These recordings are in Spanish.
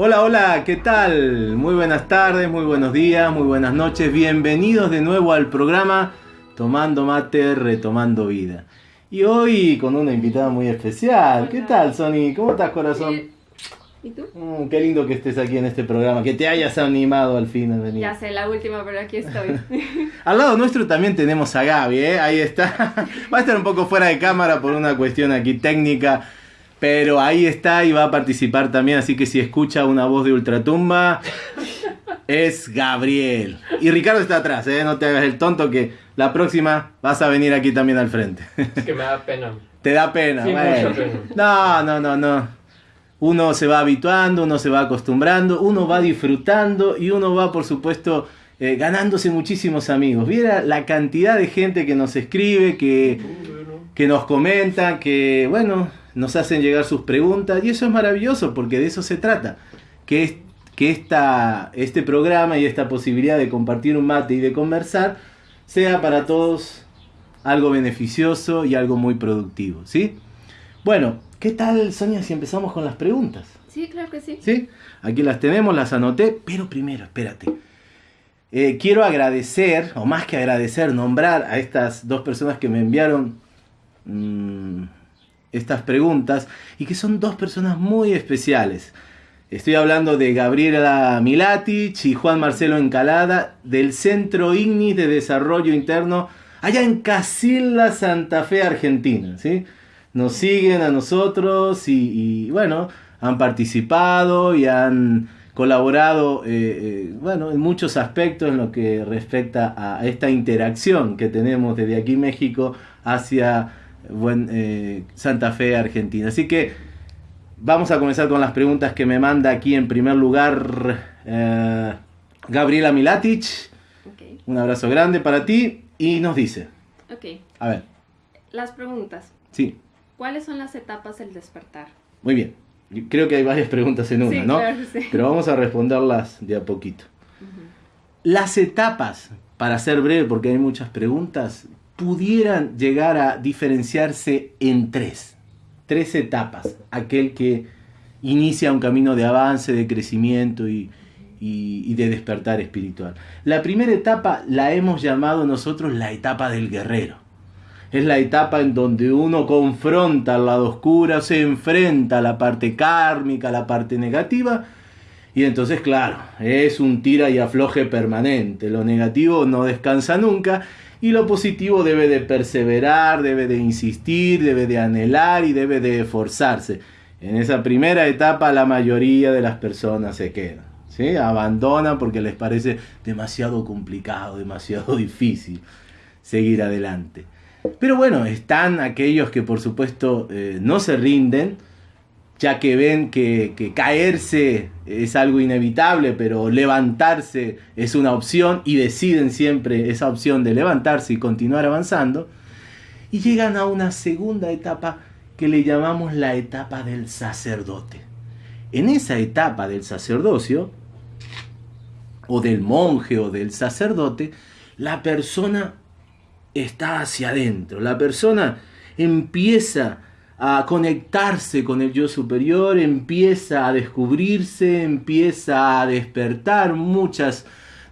Hola, hola, ¿qué tal? Muy buenas tardes, muy buenos días, muy buenas noches. Bienvenidos de nuevo al programa Tomando Mate, Retomando Vida. Y hoy con una invitada muy especial. ¿Qué tal, Sony? ¿Cómo estás, corazón? Bien. ¿Y tú? Mm, qué lindo que estés aquí en este programa, que te hayas animado al fin a venir. Ya sé, la última, pero aquí estoy. Al lado nuestro también tenemos a Gaby, ¿eh? Ahí está. Va a estar un poco fuera de cámara por una cuestión aquí técnica, pero ahí está y va a participar también, así que si escucha una voz de ultratumba, es Gabriel. Y Ricardo está atrás, ¿eh? No te hagas el tonto que la próxima vas a venir aquí también al frente. Es que me da pena. Te da pena, Sí, bueno. mucha pena. No, no, no, no. Uno se va habituando, uno se va acostumbrando, uno va disfrutando y uno va, por supuesto, eh, ganándose muchísimos amigos. Viera la cantidad de gente que nos escribe, que, que nos comenta, que, bueno, nos hacen llegar sus preguntas y eso es maravilloso porque de eso se trata. Que, es- que esta, este programa y esta posibilidad de compartir un mate y de conversar sea para todos algo beneficioso y algo muy productivo, ¿sí? Bueno, ¿qué tal, Sonia, si empezamos con las preguntas? Sí, claro que sí. ¿Sí? Aquí las tenemos, las anoté, pero primero, espérate. Eh, quiero agradecer, o más que agradecer, nombrar a estas dos personas que me enviaron mm, estas preguntas y que son dos personas muy especiales. Estoy hablando de Gabriela Milatich y Juan Marcelo Encalada del Centro Ignis de Desarrollo Interno allá en Casilda, Santa Fe, Argentina. ¿sí? Nos siguen a nosotros y, y, bueno, han participado y han colaborado eh, eh, bueno, en muchos aspectos en lo que respecta a esta interacción que tenemos desde aquí México hacia buen, eh, Santa Fe, Argentina. Así que vamos a comenzar con las preguntas que me manda aquí en primer lugar eh, Gabriela Milatich. Ok, Un abrazo grande para ti y nos dice, ok. a ver, Las preguntas. sí, ¿Cuáles son las etapas del despertar? muy bien. Yo Creo que hay varias preguntas en una, sí, ¿no? claro que sí. Pero vamos a responderlas de a poquito. Las etapas, para ser breve porque hay muchas preguntas, pudieran llegar a diferenciarse en tres. Tres etapas. Aquel que inicia un camino de avance, de crecimiento y, y- de despertar espiritual. La primera etapa la hemos llamado nosotros la etapa del guerrero. Es la etapa en donde uno confronta al lado oscuro, se enfrenta a la parte kármica, a la parte negativa, y entonces, claro, es un tira y afloje permanente. Lo negativo no descansa nunca y lo positivo debe de perseverar, debe de insistir, debe de anhelar y debe de esforzarse. En esa primera etapa la mayoría de las personas se quedan. ¿sí? Abandonan porque les parece demasiado complicado, demasiado difícil seguir adelante. Pero bueno, están aquellos que por supuesto eh, no se rinden, ya que ven que, que caerse es algo inevitable, pero levantarse es una opción y deciden siempre esa opción de levantarse y continuar avanzando. Y llegan a una segunda etapa que le llamamos la etapa del sacerdote. En esa etapa del sacerdocio, o del monje o del sacerdote, la persona está hacia adentro. La persona empieza a conectarse con el yo superior, empieza a descubrirse, empieza a despertar muchas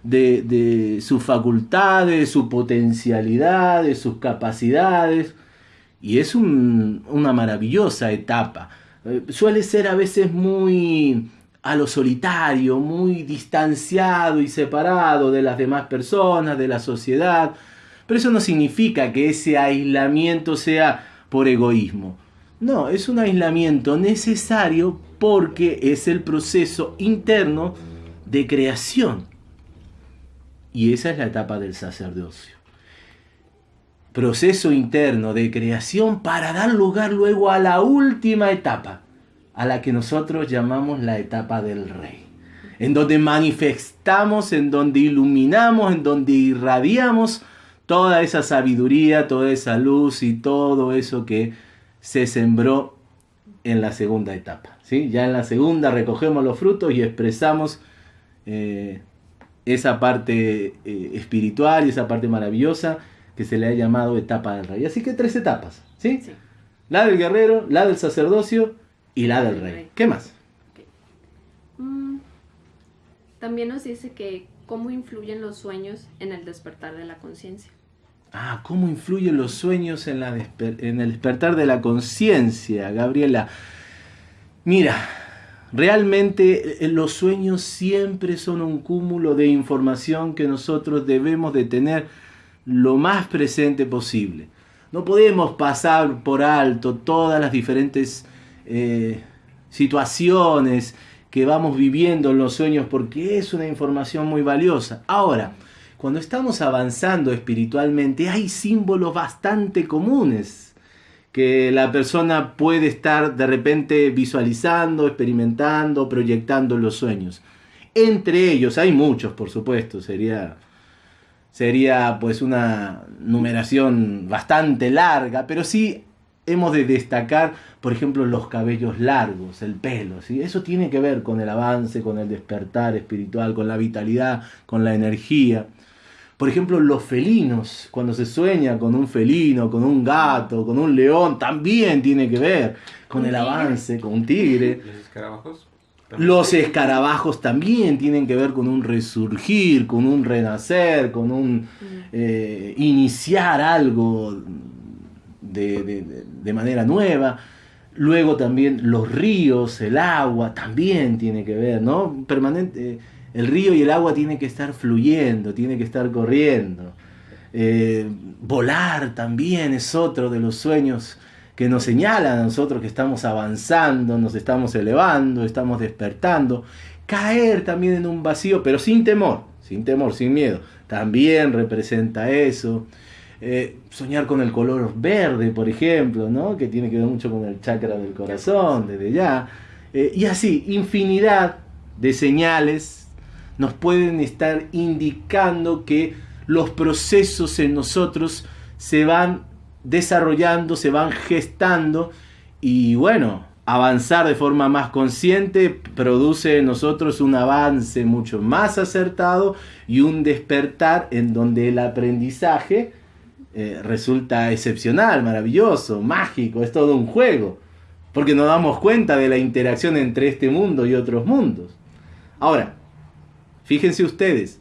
de, sus facultades, su potencialidad, de sus capacidades. Y es un- una maravillosa etapa. Eh, suele ser a veces muy a lo solitario, muy distanciado y separado de las demás personas, de la sociedad. Pero eso no significa que ese aislamiento sea por egoísmo. No, es un aislamiento necesario porque es el proceso interno de creación. Y esa es la etapa del sacerdocio. Proceso interno de creación para dar lugar luego a la última etapa, a la que nosotros llamamos la etapa del rey. En donde manifestamos, en donde iluminamos, en donde irradiamos toda esa sabiduría, toda esa luz y todo eso que se sembró en la segunda etapa. ¿sí? Ya en la segunda recogemos los frutos y expresamos eh, esa parte eh, espiritual y esa parte maravillosa que se le ha llamado etapa del rey. Así que tres etapas. ¿sí? Sí. La del guerrero, la del sacerdocio y la del rey. ¿Qué más? Mm, También nos dice que cómo influyen los sueños en el despertar de la conciencia. Ah, ¿cómo influyen los sueños en, el despertar de la conciencia, Gabriela? Mira, realmente eh, los sueños siempre son un cúmulo de información que nosotros debemos de tener lo más presente posible. No podemos pasar por alto todas las diferentes eh, situaciones que vamos viviendo en los sueños porque es una información muy valiosa. Ahora, cuando estamos avanzando espiritualmente hay símbolos bastante comunes que la persona puede estar de repente visualizando, experimentando, proyectando los sueños. Entre ellos, hay muchos, por supuesto, sería sería pues una numeración bastante larga, pero sí hemos de destacar, por ejemplo, los cabellos largos, el pelo, ¿sí? Eso tiene que ver con el avance, con el despertar espiritual, con la vitalidad, con la energía. Por ejemplo, los felinos, cuando se sueña con un felino, con un gato, con un león, también tiene que ver con el avance, con un tigre. ¿Los escarabajos? Los escarabajos también tienen que ver con un resurgir, con un renacer, con un eh, iniciar algo de, de- de- de manera nueva. Luego también los ríos, el agua, también tiene que ver, ¿no? Permanente, el río y el agua tienen que estar fluyendo, tiene que estar corriendo. Eh, volar también es otro de los sueños que nos señalan a nosotros que estamos avanzando, nos estamos elevando, estamos despertando. Caer también en un vacío, pero sin temor, sin temor, sin miedo. También representa eso. Eh, soñar con el color verde, por ejemplo, ¿no? que tiene que ver mucho con el chakra del corazón, desde ya. Eh, y así, infinidad de señales nos pueden estar indicando que los procesos en nosotros se van desarrollando, se van gestando y bueno, avanzar de forma más consciente produce en nosotros un avance mucho más acertado y un despertar en donde el aprendizaje eh, resulta excepcional, maravilloso, mágico, es todo un juego, porque nos damos cuenta de la interacción entre este mundo y otros mundos. Ahora, fíjense ustedes,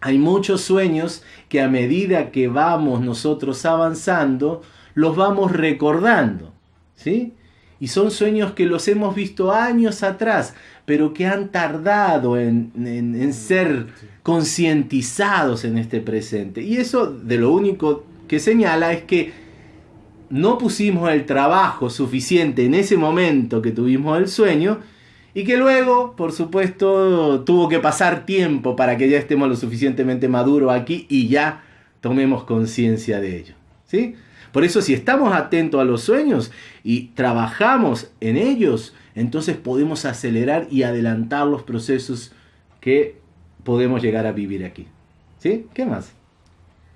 hay muchos sueños que a medida que vamos nosotros avanzando, los vamos recordando, ¿sí? Y son sueños que los hemos visto años atrás, pero que han tardado en, en- en ser concientizados en este presente. Y eso de lo único que señala es que no pusimos el trabajo suficiente en ese momento que tuvimos el sueño y que luego, por supuesto, tuvo que pasar tiempo para que ya estemos lo suficientemente maduros aquí y ya tomemos conciencia de ello. ¿sí? Por eso si estamos atentos a los sueños y trabajamos en ellos, entonces podemos acelerar y adelantar los procesos que podemos llegar a vivir aquí. ¿Sí? ¿Qué más?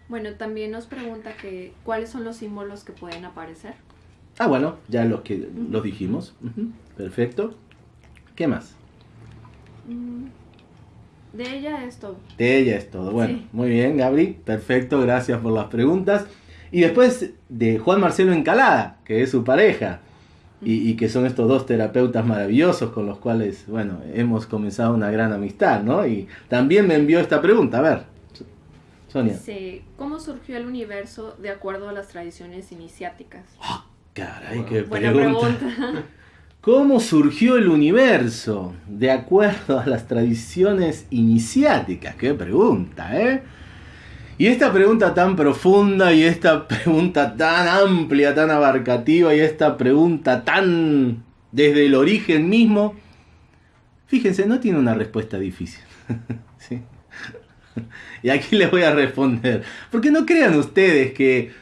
Bueno, también nos pregunta que cuáles son los símbolos que pueden aparecer. Ah, bueno, ya los que los dijimos. Perfecto. ¿Qué más? Mm, De ella esto. De ella es todo. Bueno, Sí. muy bien, Gabri. Perfecto, gracias por las preguntas. Y después de Juan Marcelo Encalada, que es su pareja, y, y que son estos dos terapeutas maravillosos con los cuales, bueno, hemos comenzado una gran amistad, ¿no? Y también me envió esta pregunta, a ver, Sonia. Dice, ¿cómo surgió el universo de acuerdo a las tradiciones iniciáticas? Caray, qué Buena pregunta. pregunta. ¿Cómo surgió el universo? De acuerdo a las tradiciones iniciáticas. Qué pregunta, ¿eh? Y esta pregunta tan profunda y esta pregunta tan amplia, tan abarcativa y esta pregunta tan desde el origen mismo, fíjense, no tiene una respuesta difícil. ¿Sí? Y aquí les voy a responder. Porque no crean ustedes que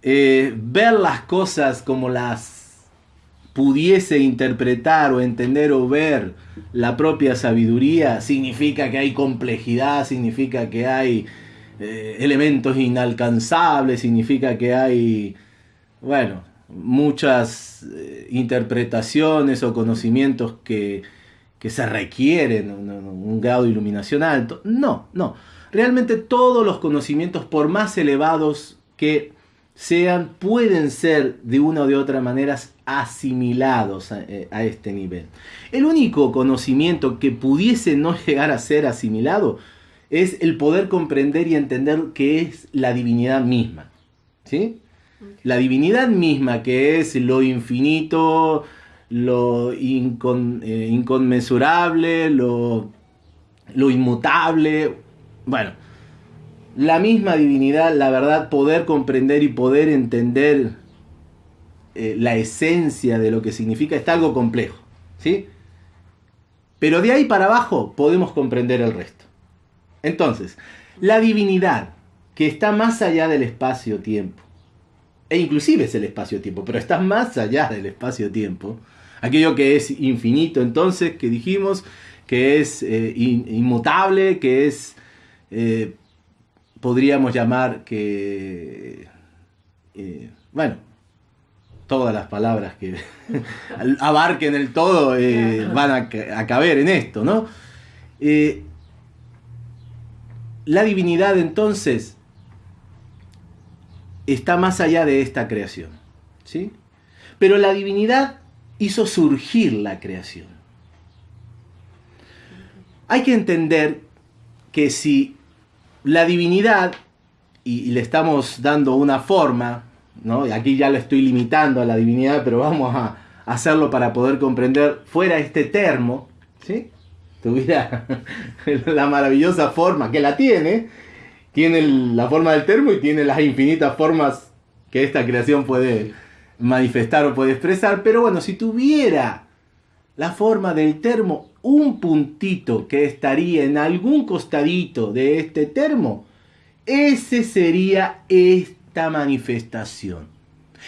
eh, ver las cosas como las pudiese interpretar o entender o ver la propia sabiduría significa que hay complejidad, significa que hay eh, elementos inalcanzables, significa que hay, bueno, muchas eh, interpretaciones o conocimientos que, que se requieren, un grado de iluminación alto. No, no. Realmente todos los conocimientos, por más elevados que sean, pueden ser de una o de otra manera asimilados a, eh, a, este nivel. El único conocimiento que pudiese no llegar a ser asimilado es el poder comprender y entender que es la divinidad misma. ¿sí? La divinidad misma, que es lo infinito, lo eh, inconmensurable, lo, lo inmutable. Bueno, la misma divinidad, la verdad, poder comprender y poder entender eh, la esencia de lo que significa está algo complejo. ¿sí? Pero de ahí para abajo podemos comprender el resto. Entonces, la divinidad que está más allá del espacio-tiempo, e inclusive es el espacio-tiempo, pero está más allá del espacio-tiempo, aquello que es infinito entonces, que dijimos, que es eh, inmutable, que es, eh, podríamos llamar que, eh, bueno, todas las palabras que abarquen el todo van a, a, caber en esto, ¿no? la divinidad entonces está más allá de esta creación. ¿sí? Pero la divinidad hizo surgir la creación. Hay que entender que si la divinidad, y, le estamos dando una forma, ¿no? y aquí ya lo estoy limitando a la divinidad, pero vamos a hacerlo para poder comprender fuera este termo, ¿sí? tuviera la maravillosa forma que la tiene, tiene la forma del termo y tiene las infinitas formas que esta creación puede manifestar o puede expresar. Pero bueno, si tuviera la forma del termo, un puntito que estaría en algún costadito de este termo, ese sería esta manifestación,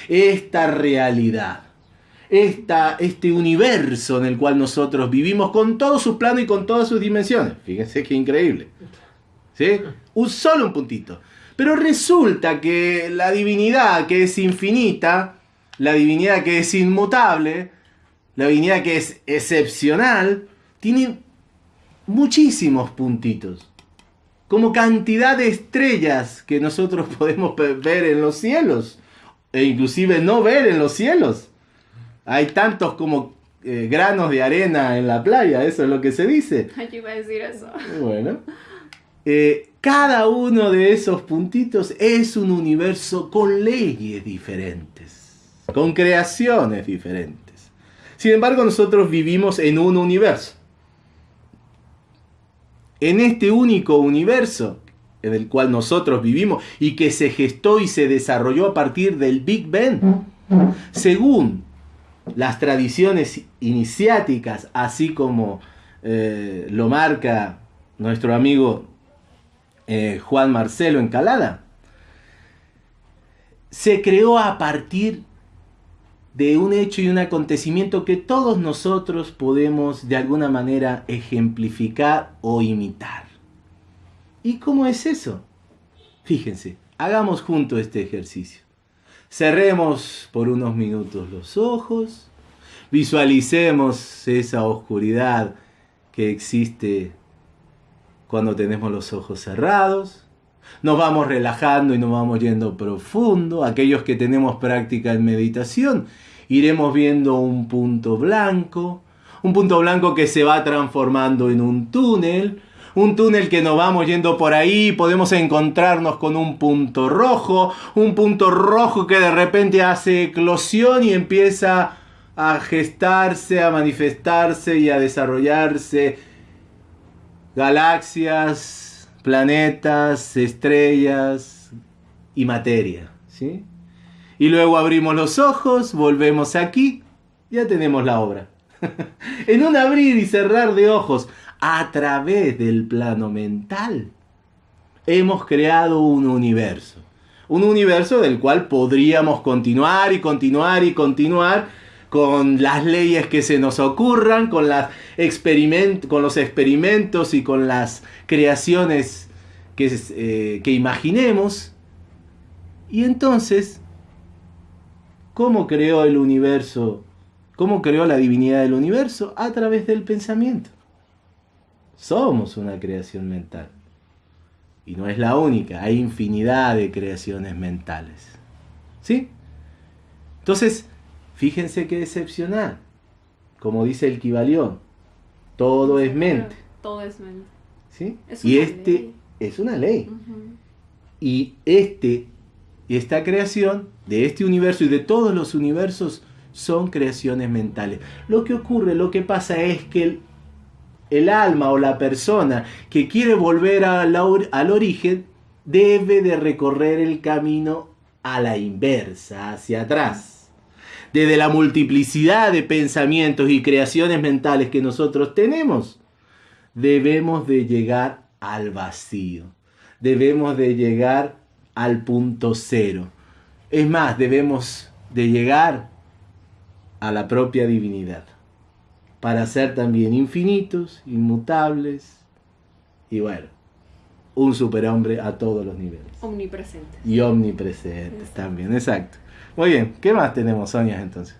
esta realidad. Esta, este universo en el cual nosotros vivimos con todos sus planos y con todas sus dimensiones. Fíjense qué increíble. ¿Sí? Un solo un puntito. Pero resulta que la divinidad que es infinita, la divinidad que es inmutable, la divinidad que es excepcional, tiene muchísimos puntitos. Como cantidad de estrellas que nosotros podemos ver en los cielos. E inclusive no ver en los cielos. Hay tantos como eh, granos de arena en la playa, eso es lo que se dice. Yo iba a decir eso. Bueno. Eh, cada uno de esos puntitos es un universo con leyes diferentes, con creaciones diferentes. Sin embargo, nosotros vivimos en un universo. En este único universo en el cual nosotros vivimos y que se gestó y se desarrolló a partir del Big Bang, según las tradiciones iniciáticas, así como eh, lo marca nuestro amigo eh, Juan Marcelo Encalada, se creó a partir de un hecho y un acontecimiento que todos nosotros podemos de alguna manera ejemplificar o imitar. ¿Y cómo es eso? Fíjense, hagamos junto este ejercicio. Cerremos por unos minutos los ojos, visualicemos esa oscuridad que existe cuando tenemos los ojos cerrados. Nos vamos relajando y nos vamos yendo profundo. Aquellos que tenemos práctica en meditación, iremos viendo un punto blanco, un punto blanco que se va transformando en un túnel, un túnel que nos vamos yendo por ahí, podemos encontrarnos con un punto rojo, un punto rojo que de repente hace eclosión y empieza a gestarse, a manifestarse y a desarrollarse. Galaxias, planetas, estrellas y materia, ¿sí? Y luego abrimos los ojos, volvemos aquí, ya tenemos la obra. en un abrir y cerrar de ojos, a través del plano mental, hemos creado un universo. Un universo del cual podríamos continuar y continuar y continuar con las leyes que se nos ocurran, con, los experimentos y con las creaciones que, eh, que imaginemos. Y entonces ¿Cómo creó el universo? ¿Cómo creó la divinidad del universo? A través del pensamiento. Somos una creación mental. Y no es la única, hay infinidad de creaciones mentales. ¿Sí? Entonces, fíjense qué excepcional. Como dice el Kibalión, todo es mente. Todo es mente. ¿Sí? y este es una ley. Y este, esta creación de este universo y de todos los universos son creaciones mentales. Lo que ocurre, lo que pasa es que el, el alma o la persona que quiere volver al origen debe de recorrer el camino a la inversa, hacia atrás. Desde la multiplicidad de pensamientos y creaciones mentales que nosotros tenemos, debemos de llegar al vacío. Debemos de llegar al punto cero. Es más, debemos de llegar a la propia divinidad para ser también infinitos, inmutables y bueno, un superhombre a todos los niveles. Omnipresentes. Y omnipresentes también, exacto. Muy bien, ¿qué más tenemos, Sonia, entonces?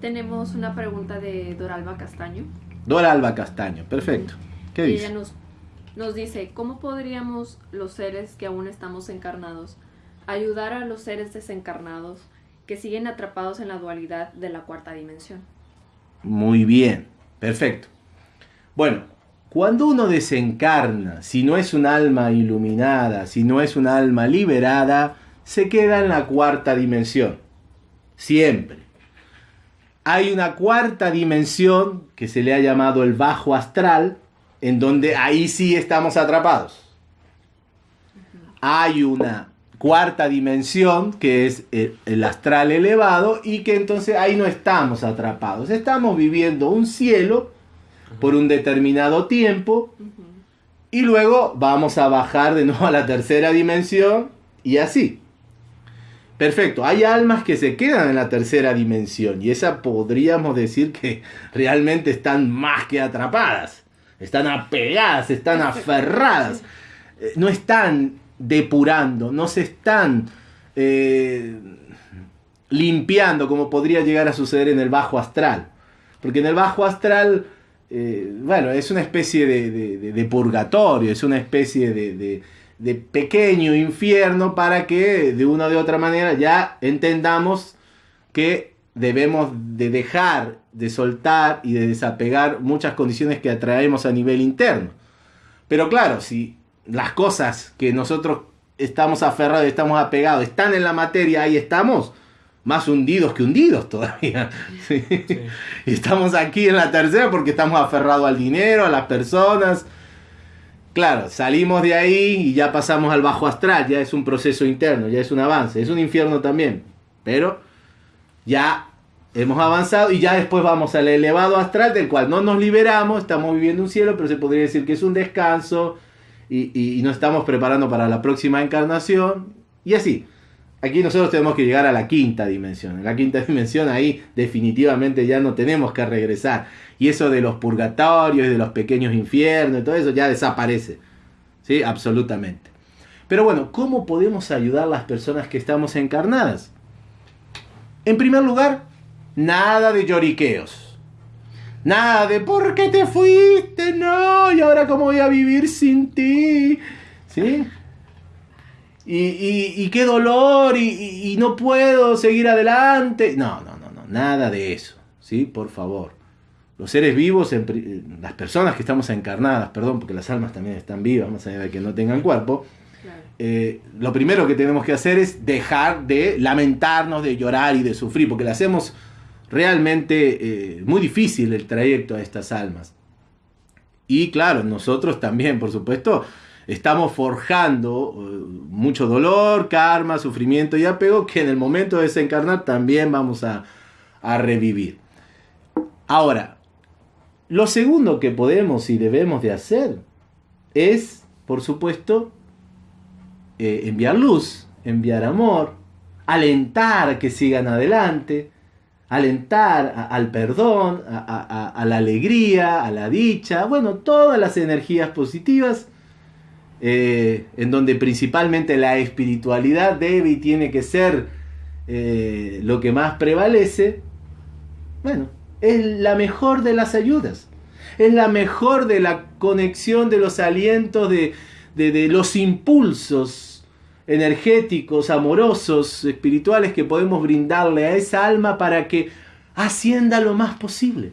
Tenemos una pregunta de Doralba Castaño. Doralba Castaño, perfecto. ¿Qué dice? Ella nos, nos dice, ¿cómo podríamos los seres que aún estamos encarnados ayudar a los seres desencarnados que siguen atrapados en la dualidad de la cuarta dimensión. Muy bien, perfecto. Bueno, cuando uno desencarna, si no es un alma iluminada, si no es un alma liberada, se queda en la cuarta dimensión. Siempre. Hay una cuarta dimensión que se le ha llamado el bajo astral, en donde ahí sí estamos atrapados. Hay una cuarta dimensión, que es el, astral elevado, y que entonces ahí no estamos atrapados. Estamos viviendo un cielo por un determinado tiempo, y luego vamos a bajar de nuevo a la tercera dimensión, y así. Perfecto, hay almas que se quedan en la tercera dimensión, y esa podríamos decir que realmente están más que atrapadas. Están apegadas, están aferradas. Eh, no están depurando, no se están eh, limpiando como podría llegar a suceder en el bajo astral. Porque en el bajo astral, eh, bueno, es una especie de, purgatorio, es una especie de, de, pequeño infierno para que de una u otra manera ya entendamos que debemos de dejar, de soltar y de desapegar muchas condiciones que atraemos a nivel interno. Pero claro, si las cosas que nosotros estamos aferrados, estamos apegados, están en la materia, ahí estamos, más hundidos que hundidos todavía. Y estamos aquí en la tercera porque estamos aferrados al dinero, a las personas. Claro, salimos de ahí y ya pasamos al bajo astral, ya es un proceso interno, ya es un avance, es un infierno también, pero ya hemos avanzado y ya después vamos al elevado astral del cual no nos liberamos, estamos viviendo un cielo, pero se podría decir que es un descanso, y, nos estamos preparando para la próxima encarnación. Y así. Aquí nosotros tenemos que llegar a la quinta dimensión. En la quinta dimensión ahí definitivamente ya no tenemos que regresar. Y eso de los purgatorios de los pequeños infiernos todo eso ya desaparece. ¿Sí? Absolutamente. Pero bueno, ¿cómo podemos ayudar a las personas que estamos encarnadas? En primer lugar, nada de lloriqueos. Nada de ¿por qué te fuiste? No, y ahora cómo voy a vivir sin ti. ¿Sí? Y, qué dolor, y, no puedo seguir adelante. No, no, no, no, nada de eso. ¿Sí? Por favor. Los seres vivos, las personas que estamos encarnadas, perdón, porque las almas también están vivas, más allá de que no tengan cuerpo. Eh, lo primero que tenemos que hacer es dejar de lamentarnos, de llorar y de sufrir, porque le hacemos realmente eh, muy difícil el trayecto a estas almas. Y claro, nosotros también, por supuesto, estamos forjando eh, mucho dolor, karma, sufrimiento y apego que en el momento de desencarnar también vamos a, revivir. Ahora, lo segundo que podemos y debemos de hacer es, por supuesto, eh, enviar luz, enviar amor, alentar a que sigan adelante, alentar al perdón, a, la alegría, a la dicha, bueno, todas las energías positivas, eh, en donde principalmente la espiritualidad debe y tiene que ser eh, lo que más prevalece, bueno, es la mejor de las ayudas. Es la mejor de la conexión de los alientos, de, de los impulsos energéticos, amorosos, espirituales que podemos brindarle a esa alma para que ascienda lo más posible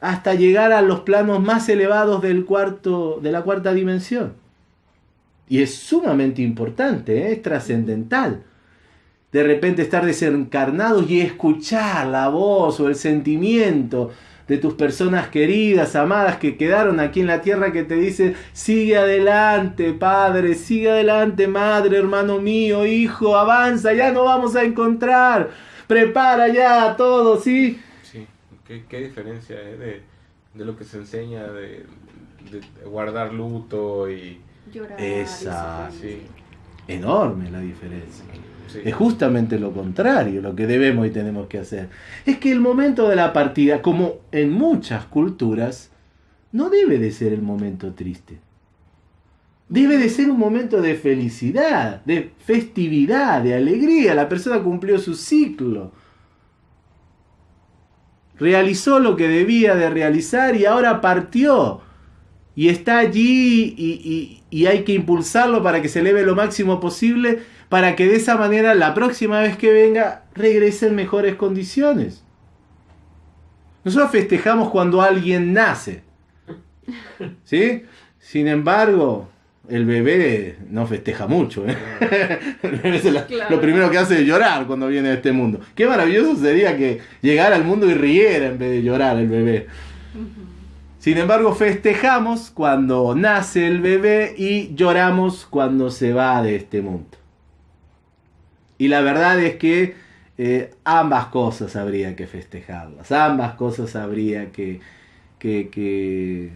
hasta llegar a los planos más elevados del cuarto, de la cuarta dimensión. Y es sumamente importante, ¿eh? es trascendental. De repente estar desencarnados y escuchar la voz o el sentimiento de tus personas queridas, amadas, que quedaron aquí en la tierra, que te dicen, sigue adelante, padre, sigue adelante, madre, hermano mío, hijo, avanza, ya no vamos a encontrar, prepara ya todo, ¿sí? ¿Qué, diferencia es de, lo que se enseña de, guardar luto y... Llorar. Esa, sí. Enorme la diferencia. Es justamente lo contrario lo que debemos y tenemos que hacer. Es que el momento de la partida, como en muchas culturas, no debe de ser el momento triste. Debe de ser un momento de felicidad, de festividad, de alegría. La persona cumplió su ciclo realizó lo que debía de realizar y ahora partió. Y está allí y, hay que impulsarlo para que se eleve lo máximo posible, para que de esa manera la próxima vez que venga regrese en mejores condiciones. Nosotros festejamos cuando alguien nace. ¿Sí? Sin embargo, el bebé no festeja mucho. ¿eh? Lo primero que hace es llorar cuando viene a este mundo. Qué maravilloso sería que llegara al mundo y riera en vez de llorar el bebé. Sin embargo, festejamos cuando nace el bebé y lloramos cuando se va de este mundo. Y la verdad es que eh, ambas cosas habría que festejarlas, ambas cosas habría que, que que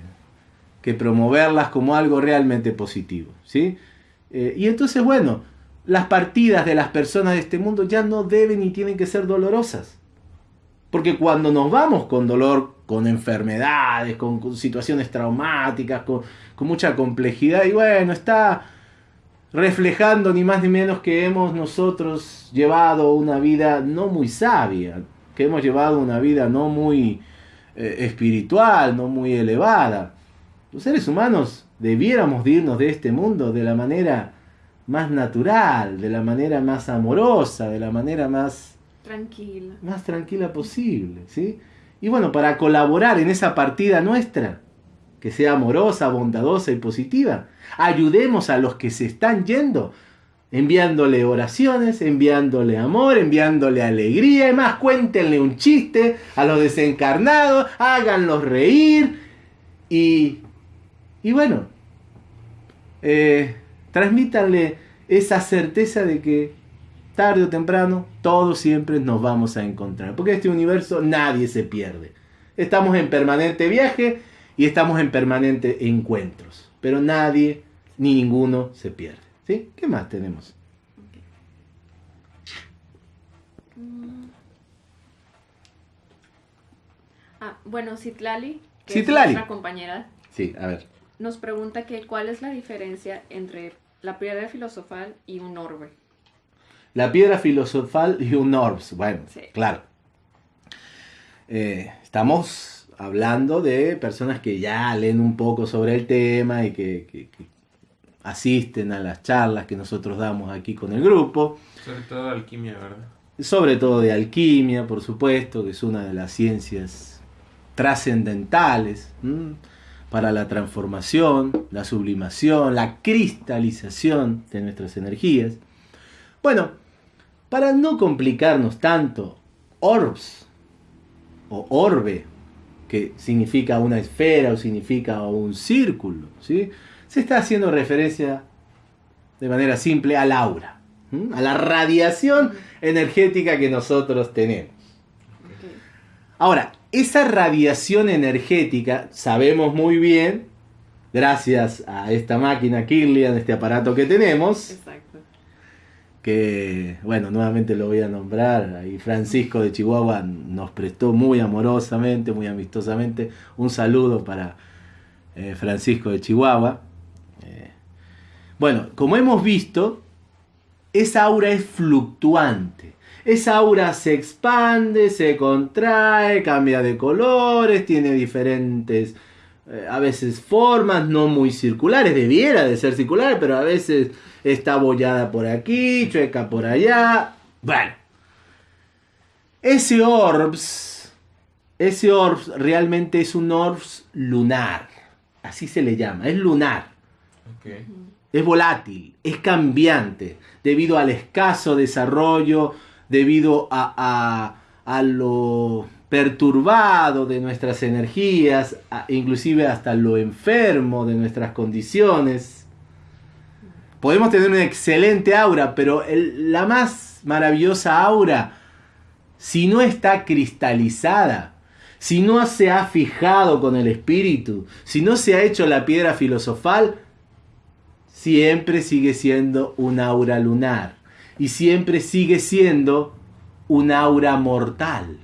promoverlas como algo realmente positivo. ¿sí? Eh, y entonces, bueno, las partidas de las personas de este mundo ya no deben ni tienen que ser dolorosas. Porque cuando nos vamos con dolor, con enfermedades, con, situaciones traumáticas, con, con, mucha complejidad, y bueno, está reflejando ni más ni menos que hemos nosotros llevado una vida no muy sabia, que hemos llevado una vida no muy eh, espiritual, no muy elevada. Los seres humanos debiéramos irnos de este mundo de la manera más natural, de la manera más amorosa, de la manera más tranquila, más tranquila posible, ¿sí? Y bueno, para colaborar en esa partida nuestra, que sea amorosa, bondadosa y positiva, ayudemos a los que se están yendo, enviándole oraciones, enviándole amor, enviándole alegría, y más cuéntenle un chiste a los desencarnados, háganlos reír y y bueno, eh, transmítanle esa certeza de que tarde o temprano todos siempre nos vamos a encontrar. Porque en este universo nadie se pierde. Estamos en permanente viaje y estamos en permanente encuentros. Pero nadie ni ninguno se pierde. ¿Sí? ¿Qué más tenemos? Ah, bueno, Citlali, que Citlali. es nuestra compañera. Sí, a ver nos pregunta que cuál es la diferencia entre la piedra filosofal y un orbe. La piedra filosofal y un orbs, bueno, claro. Eh, estamos hablando de personas que ya leen un poco sobre el tema y que, asisten a las charlas que nosotros damos aquí con el grupo. Sobre todo de alquimia, ¿verdad? Sobre todo de alquimia, por supuesto, que es una de las ciencias trascendentales para la transformación, la sublimación, la cristalización de nuestras energías. Bueno, para no complicarnos tanto, orbs o orbe, que significa una esfera o significa un círculo, ¿sí? se está haciendo referencia de manera simple al aura, a la radiación energética que nosotros tenemos. Ahora, esa radiación energética, sabemos muy bien, gracias a esta máquina Kirlian, este aparato que tenemos, que, bueno, nuevamente lo voy a nombrar, ahí Francisco de Chihuahua nos prestó muy amorosamente, muy amistosamente, un saludo para eh, Francisco de Chihuahua. Eh, bueno, como hemos visto, esa aura es fluctuante. Esa aura se expande, se contrae, cambia de colores, tiene diferentes, eh, a veces formas, no muy circulares, debiera de ser circular, pero a veces está bollada por aquí, chueca por allá. Bueno, ese orbs, ese orbs realmente es un orbs lunar, así se le llama, es lunar. Es volátil, es cambiante, debido al escaso desarrollo, debido a, a- a lo perturbado de nuestras energías, inclusive hasta lo enfermo de nuestras condiciones. Podemos tener una excelente aura, pero la más maravillosa aura, si no está cristalizada, si no se ha fijado con el espíritu, si no se ha hecho la piedra filosofal, siempre sigue siendo un aura lunar y siempre sigue siendo un aura mortal.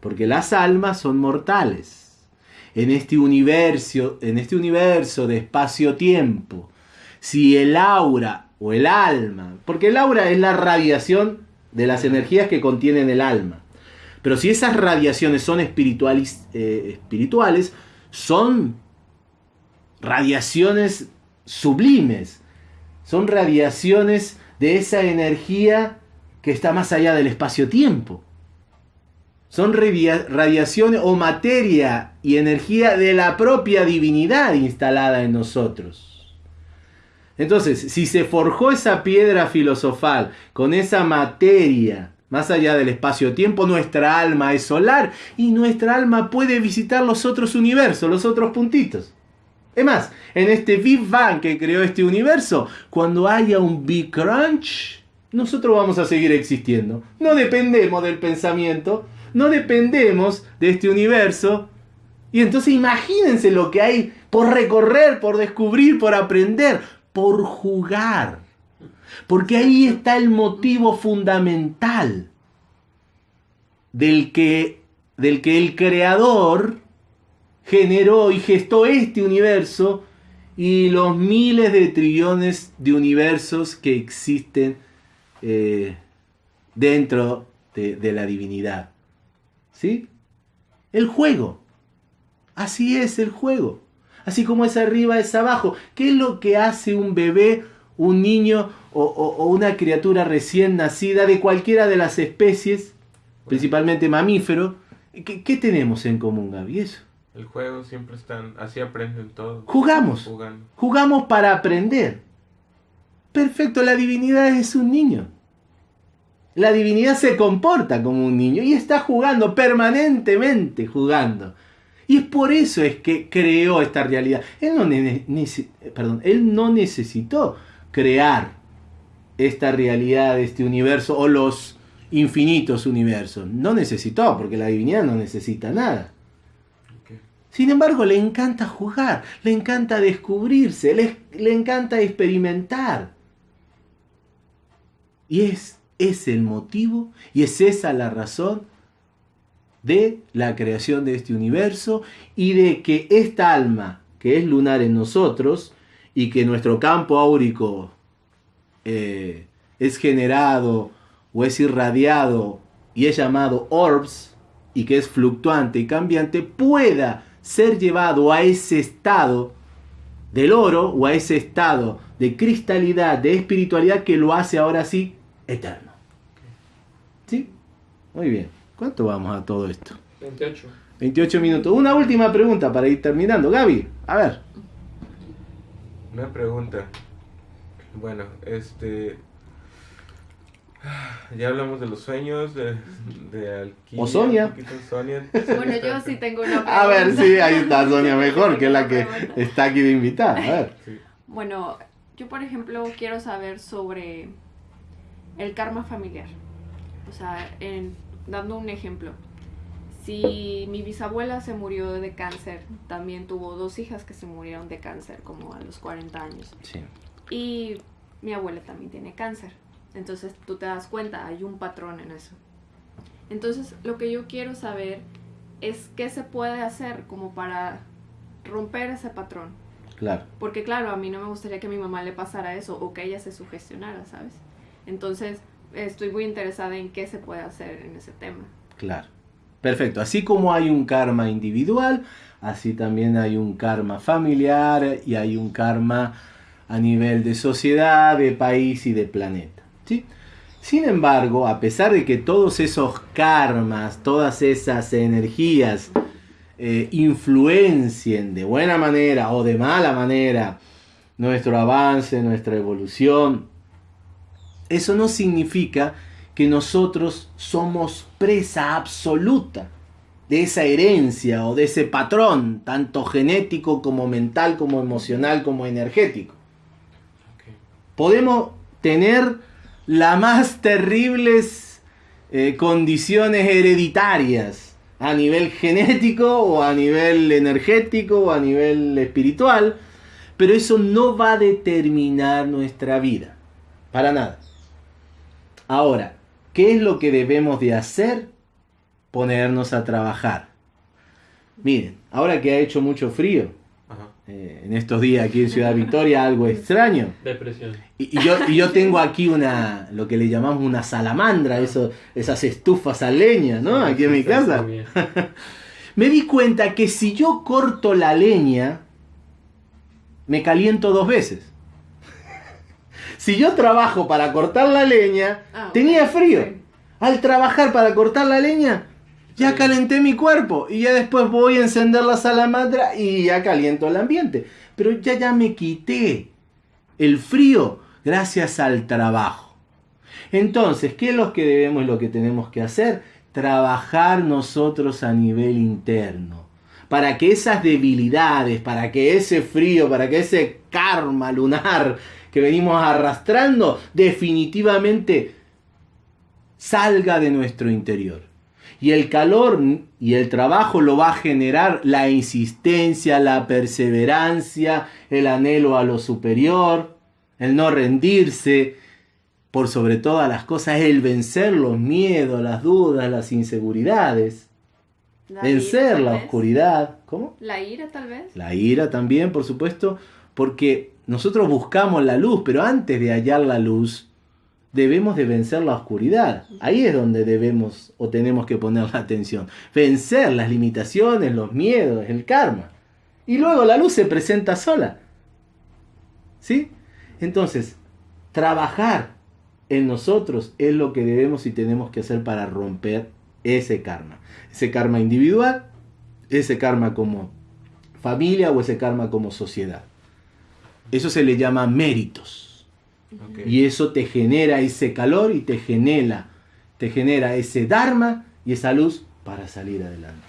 Porque las almas son mortales. En este universo, en este universo de espacio-tiempo, si el aura o el alma, porque el aura es la radiación de las energías que contienen el alma. Pero si esas radiaciones son espirituales, eh, espirituales son radiaciones sublimes. Son radiaciones de esa energía que está más allá del espacio-tiempo. Son radia- radiaciones o materia y energía de la propia divinidad instalada en nosotros. Entonces, si se forjó esa piedra filosofal con esa materia más allá del espacio-tiempo, nuestra alma es solar y nuestra alma puede visitar los otros universos, los otros puntitos. Es más, en este Big Bang que creó este universo, cuando haya un Big Crunch, nosotros vamos a seguir existiendo. No dependemos del pensamiento, no dependemos de este universo. Y entonces imagínense lo que hay por recorrer, por descubrir, por aprender, por jugar. Porque ahí está el motivo fundamental del que, del que el creador generó y gestó este universo y los miles de trillones de universos que existen eh, dentro de, la divinidad. ¿Sí? El juego. Así es el juego. Así como es arriba, es abajo. ¿Qué es lo que hace un bebé, un niño o, una criatura recién nacida de cualquiera de las especies, principalmente mamífero? ¿Qué, qué tenemos en común, Gaby? Eso. El juego siempre están, así aprenden todo. Jugamos. Jugando. Jugamos para aprender. Perfecto, la divinidad es un niño. La divinidad se comporta como un niño y está jugando permanentemente jugando. Y es por eso es que creó esta realidad. Él no, ne- perdón, él no necesitó crear esta realidad, este universo o los infinitos universos. No necesitó, porque la divinidad no necesita nada. Sin embargo, le encanta jugar, le encanta descubrirse, le, le encanta experimentar. Y es, es el motivo y es esa la razón de la creación de este universo y de que esta alma, que es lunar en nosotros, y que nuestro campo áurico eh, es generado o es irradiado y es llamado orbs, y que es fluctuante y cambiante, pueda ser llevado a ese estado del oro o a ese estado de cristalidad, de espiritualidad que lo hace ahora sí eterno. ¿Sí? Muy bien. ¿Cuánto vamos a todo esto? 28. 28 minutos. Una última pregunta para ir terminando. Gaby, a ver. Una pregunta. Bueno, este. Ya hablamos de los sueños, de, de Alquimia. O Sonia. Bueno, yo sí tengo una pregunta. A ver, sí, ahí está Sonia mejor, que es la que está aquí de invitada. A ver. Sí. Bueno, yo por ejemplo quiero saber sobre el karma familiar. O sea, en- dando un ejemplo. Si mi bisabuela se murió de cáncer, también tuvo dos hijas que se murieron de cáncer como a los 40 años. Sí. Y mi abuela también tiene cáncer. Entonces tú te das cuenta, hay un patrón en eso. Entonces lo que yo quiero saber es qué se puede hacer como para romper ese patrón. Claro. Porque claro, a mí no me gustaría que a mi mamá le pasara eso o que ella se sugestionara, ¿sabes? Entonces, estoy muy interesada en qué se puede hacer en ese tema. Claro. Perfecto. Así como hay un karma individual, así también hay un karma familiar y hay un karma a nivel de sociedad, de país y de planeta. ¿Sí? Sin embargo, a pesar de que todos esos karmas, todas esas energías eh, influencien de buena manera o de mala manera nuestro avance, nuestra evolución, eso no significa que nosotros somos presa absoluta de esa herencia o de ese patrón, tanto genético como mental, como emocional, como energético. Podemos tener las más terribles eh, condiciones hereditarias a nivel genético o a nivel energético o a nivel espiritual, pero eso no va a determinar nuestra vida, para nada. Ahora, ¿qué es lo que debemos de hacer? Ponernos a trabajar. Miren, ahora que ha hecho mucho frío, eh, en estos días aquí en Ciudad Victoria, algo extraño. Depresión. Y, y yo, y yo tengo aquí una, lo que le llamamos una salamandra, eso, esas estufas a leña, ¿no? Aquí en mi casa. Me di cuenta que si yo corto la leña, me caliento dos veces. Si yo trabajo para cortar la leña, Ah, tenía frío. Al trabajar para cortar la leña, ya calenté mi cuerpo y ya después voy a encender la salamandra y ya caliento el ambiente. Pero ya ya me quité el frío gracias al trabajo. Entonces, ¿qué es lo que debemos lo que tenemos que hacer? Trabajar nosotros a nivel interno. Para que esas debilidades, para que ese frío, para que ese karma lunar que venimos arrastrando, definitivamente salga de nuestro interior. Y el calor y el trabajo lo va a generar la insistencia, la perseverancia, el anhelo a lo superior, el no rendirse, por sobre todas las cosas, el vencer los miedos, las dudas, las inseguridades, La vencer ira, la vez. oscuridad. ¿Cómo? La ira, tal vez. La ira también, por supuesto, porque nosotros buscamos la luz, pero antes de hallar la luz, debemos de vencer la oscuridad. Ahí es donde debemos o tenemos que poner la atención. Vencer las limitaciones, los miedos, el karma. Y luego la luz se presenta sola. ¿Sí? Entonces, trabajar en nosotros es lo que debemos y tenemos que hacer para romper ese karma. Ese karma individual, ese karma como familia o ese karma como sociedad. Eso se le llama méritos. Ok. Y eso te genera ese calor y te genera, te genera ese dharma y esa luz para salir adelante.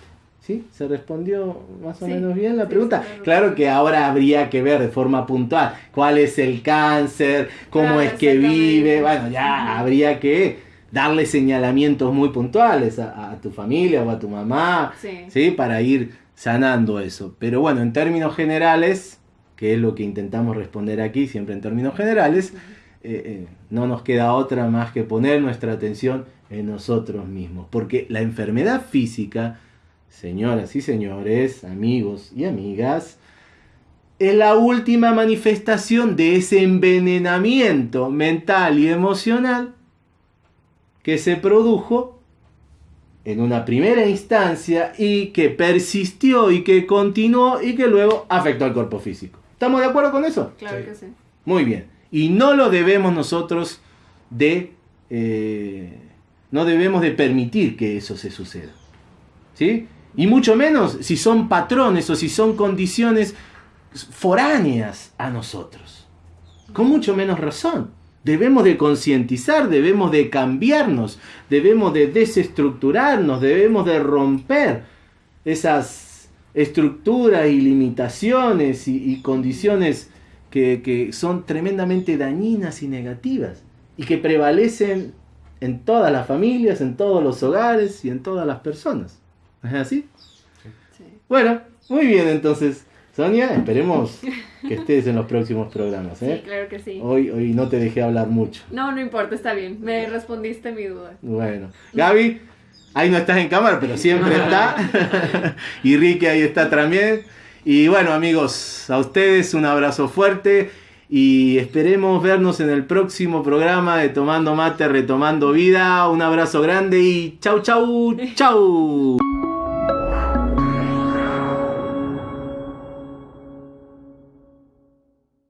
¿Sí? ¿Se respondió más o Sí, menos bien la sí, pregunta? sí, claro. Claro que ahora habría que ver de forma puntual cuál es el cáncer, cómo Claro, es que vive. Bueno, ya habría que darle señalamientos muy puntuales a, a tu familia o a tu mamá, Sí. ¿sí? Para ir sanando eso. Pero bueno, en términos generales, que es lo que intentamos responder aquí, siempre en términos generales, eh, eh, no nos queda otra más que poner nuestra atención en nosotros mismos. Porque la enfermedad física, señoras y señores, amigos y amigas, es la última manifestación de ese envenenamiento mental y emocional que se produjo en una primera instancia y que persistió y que continuó y que luego afectó al cuerpo físico. ¿Estamos de acuerdo con eso? Claro Sí. que sí. Muy bien. Y no lo debemos nosotros de... eh, no debemos de permitir que eso se suceda. ¿Sí? Y mucho menos si son patrones o si son condiciones foráneas a nosotros. Con mucho menos razón. Debemos de concientizar, debemos de cambiarnos, debemos de desestructurarnos, debemos de romper esas estructuras y limitaciones y, y condiciones que, que son tremendamente dañinas y negativas y que prevalecen en todas las familias, en todos los hogares y en todas las personas. ¿Es así? sí. Bueno, muy bien entonces. Sonia, esperemos que estés en los próximos programas. Sí, ¿eh? claro que sí. Hoy, hoy no te dejé hablar mucho. No, no importa, está bien. Me respondiste mi duda. Bueno, Gaby, ahí no estás en cámara, pero siempre está. y Ricky ahí está también. Y bueno amigos, a ustedes un abrazo fuerte y esperemos vernos en el próximo programa de Tomando Mate, Retomando Vida. Un abrazo grande y chau, chau, chau.